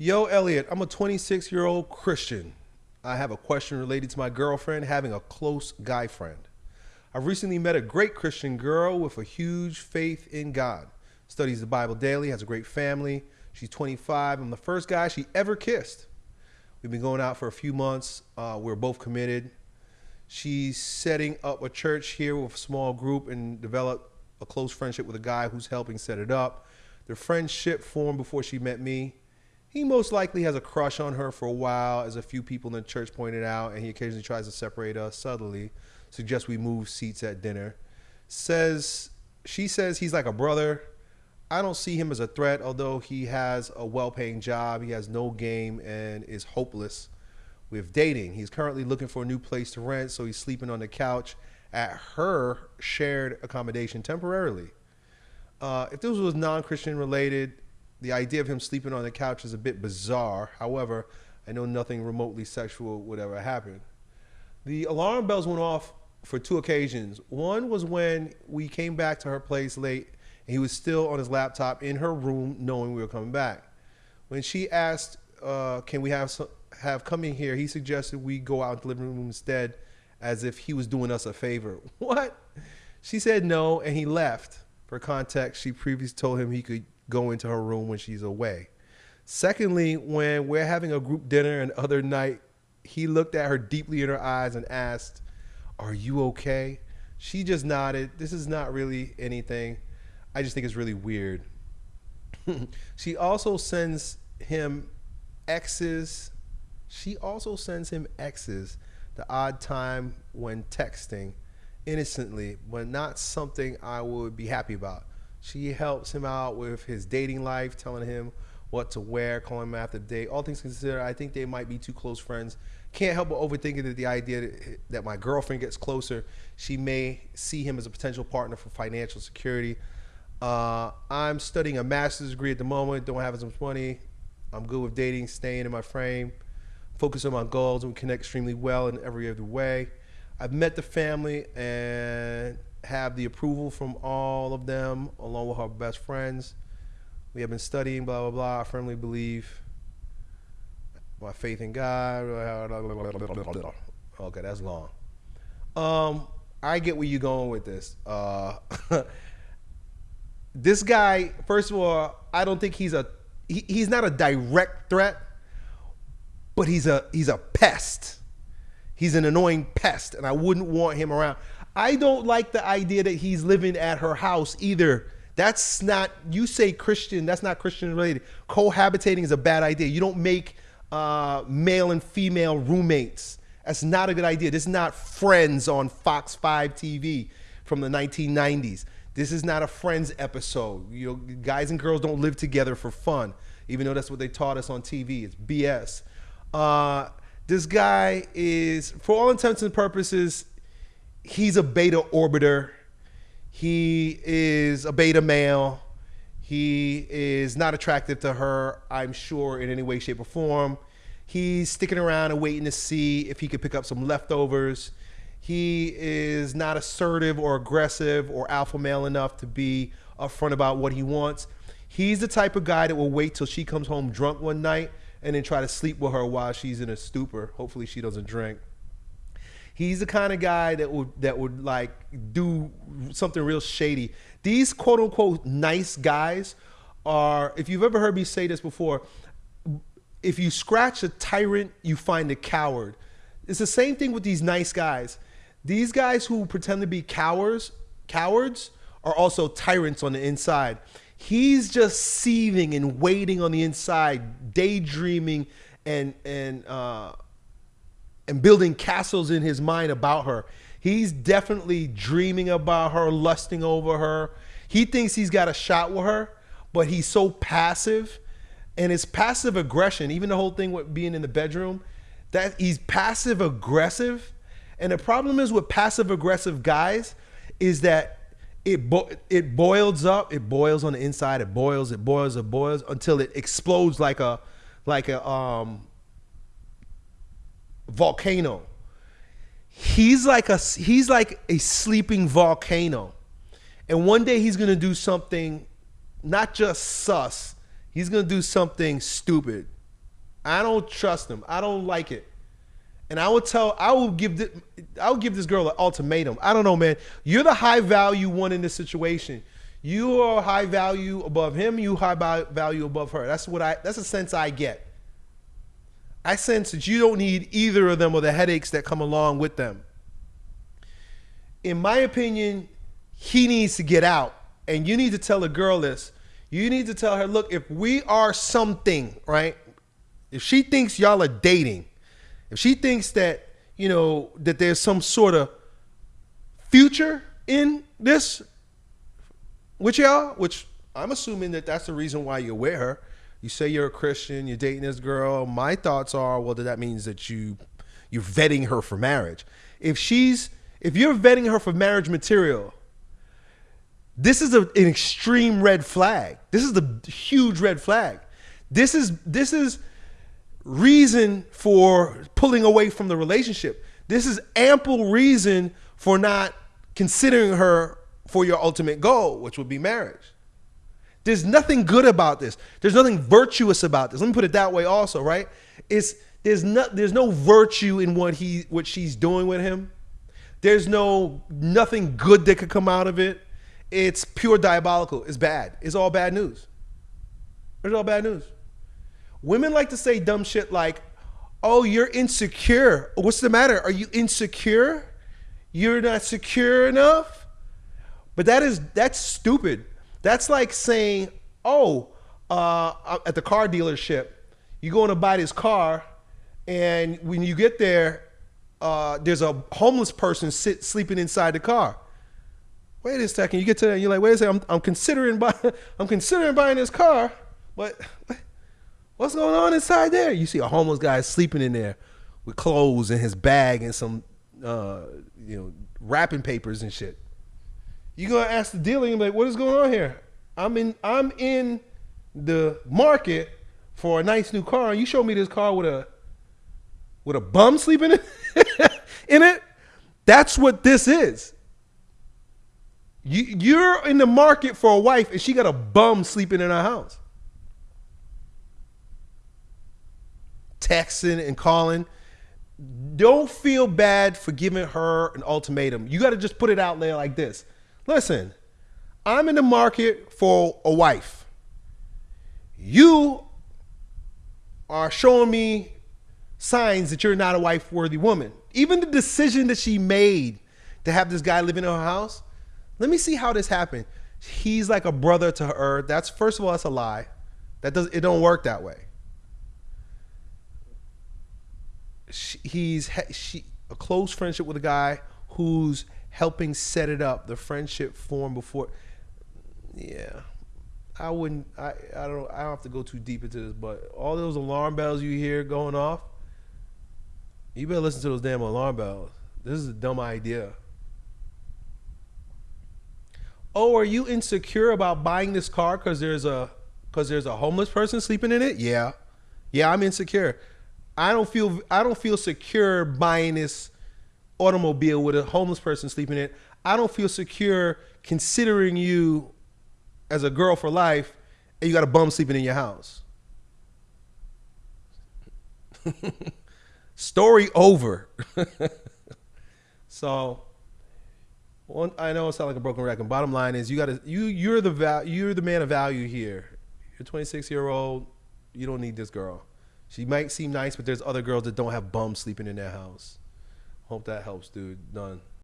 Yo, Elliot, I'm a 26 year old Christian. I have a question related to my girlfriend having a close guy friend. I've recently met a great Christian girl with a huge faith in God. Studies the Bible daily, has a great family. She's 25. I'm the first guy she ever kissed. We've been going out for a few months. Uh, we're both committed. She's setting up a church here with a small group and developed a close friendship with a guy who's helping set it up. Their friendship formed before she met me. He most likely has a crush on her for a while, as a few people in the church pointed out, and he occasionally tries to separate us subtly, suggests we move seats at dinner. Says she says he's like a brother. I don't see him as a threat, although he has a well-paying job. He has no game and is hopeless with dating. He's currently looking for a new place to rent, so he's sleeping on the couch at her shared accommodation temporarily. Uh, if this was non-Christian related, the idea of him sleeping on the couch is a bit bizarre. However, I know nothing remotely sexual would ever happen. The alarm bells went off for two occasions. One was when we came back to her place late and he was still on his laptop in her room knowing we were coming back. When she asked, uh, can we have some, have coming here, he suggested we go out to the living room instead as if he was doing us a favor. What? She said no and he left. For context, she previously told him he could go into her room when she's away. Secondly, when we're having a group dinner and other night, he looked at her deeply in her eyes and asked, Are you okay? She just nodded. This is not really anything. I just think it's really weird. she also sends him X's. She also sends him X's the odd time when texting innocently, but not something I would be happy about. She helps him out with his dating life, telling him what to wear, calling him after the date. All things considered, I think they might be too close friends. Can't help but overthinking that the idea that, that my girlfriend gets closer, she may see him as a potential partner for financial security. Uh, I'm studying a master's degree at the moment, don't have as much money. I'm good with dating, staying in my frame, focus on my goals, and we connect extremely well in every other way. I've met the family and have the approval from all of them, along with our best friends. We have been studying, blah, blah, blah. I firmly believe my faith in God. Okay, that's long. Um, I get where you're going with this. Uh, this guy, first of all, I don't think he's a he, he's not a direct threat, but he's a he's a pest. He's an annoying pest, and I wouldn't want him around. I don't like the idea that he's living at her house either. That's not, you say Christian, that's not Christian related. Cohabitating is a bad idea. You don't make uh, male and female roommates. That's not a good idea. This is not Friends on Fox 5 TV from the 1990s. This is not a Friends episode. You know, guys and girls don't live together for fun, even though that's what they taught us on TV. It's BS. Uh, this guy is, for all intents and purposes, he's a beta orbiter. He is a beta male. He is not attractive to her, I'm sure, in any way, shape, or form. He's sticking around and waiting to see if he could pick up some leftovers. He is not assertive or aggressive or alpha male enough to be upfront about what he wants. He's the type of guy that will wait till she comes home drunk one night and then try to sleep with her while she's in a stupor. Hopefully, she doesn't drink. He's the kind of guy that would that would like do something real shady. These quote unquote nice guys are, if you've ever heard me say this before, if you scratch a tyrant, you find a coward. It's the same thing with these nice guys. These guys who pretend to be cowards, cowards are also tyrants on the inside. He's just seething and waiting on the inside, daydreaming and and uh, and building castles in his mind about her. He's definitely dreaming about her, lusting over her. He thinks he's got a shot with her, but he's so passive. And his passive aggression, even the whole thing with being in the bedroom, that he's passive aggressive. And the problem is with passive aggressive guys is that it bo it boils up, it boils on the inside, it boils, it boils, it boils until it explodes like a like a um volcano. He's like a he's like a sleeping volcano. And one day he's going to do something not just sus. He's going to do something stupid. I don't trust him. I don't like it. And I will tell, I will give, this, I will give this girl an ultimatum. I don't know, man. You're the high value one in this situation. You are high value above him. You high value above her. That's what I. That's a sense I get. I sense that you don't need either of them or the headaches that come along with them. In my opinion, he needs to get out, and you need to tell a girl this. You need to tell her, look, if we are something, right? If she thinks y'all are dating, if she thinks that, you know, that there's some sort of future in this with y'all, which I'm assuming that that's the reason why you're with her. You say you're a Christian, you're dating this girl. My thoughts are, well, that means that you you're vetting her for marriage. If she's if you're vetting her for marriage material, this is a, an extreme red flag. This is a huge red flag. This is this is reason for pulling away from the relationship. This is ample reason for not considering her for your ultimate goal, which would be marriage. There's nothing good about this. There's nothing virtuous about this. Let me put it that way also, right? It's there's no there's no virtue in what he what she's doing with him. There's no nothing good that could come out of it. It's pure diabolical. It's bad. It's all bad news. It's all bad news. Women like to say dumb shit like, "Oh, you're insecure. What's the matter? Are you insecure? You're not secure enough?" But that is that's stupid. That's like saying, "Oh, uh, at the car dealership, you're going to buy this car, and when you get there, uh, there's a homeless person sit, sleeping inside the car." Wait a second. You get to that, and you're like, "Wait a second. I'm, I'm considering buy, I'm considering buying this car, but what's going on inside there?" You see a homeless guy sleeping in there with clothes in his bag and some, uh, you know, wrapping papers and shit you gonna ask the dealer, you're like, what is going on here? I'm in I'm in the market for a nice new car, and you show me this car with a with a bum sleeping in it, in it. That's what this is. You you're in the market for a wife, and she got a bum sleeping in her house. Texting and calling. Don't feel bad for giving her an ultimatum. You got to just put it out there like this. Listen, I'm in the market for a wife. You are showing me signs that you're not a wife worthy woman. Even the decision that she made to have this guy live in her house, let me see how this happened. He's like a brother to her. That's first of all, that's a lie. That does it don't work that way. She, he's she a close friendship with a guy who's helping set it up, the friendship formed before. Yeah, I wouldn't. I I don't. I don't have to go too deep into this, but all those alarm bells you hear going off, you better listen to those damn alarm bells. This is a dumb idea. Oh, are you insecure about buying this car because there's a because there's a homeless person sleeping in it? Yeah, yeah, I'm insecure. I don't feel I don't feel secure buying this automobile with a homeless person sleeping in it, I don't feel secure considering you as a girl for life and you got a bum sleeping in your house. Story over. so one, I know it sounds like a broken record. Bottom line is you got to you you're the val, you're the man of value here. You're 26 year old. You don't need this girl. She might seem nice, but there's other girls that don't have bums sleeping in their house. Hope that helps, dude. Done.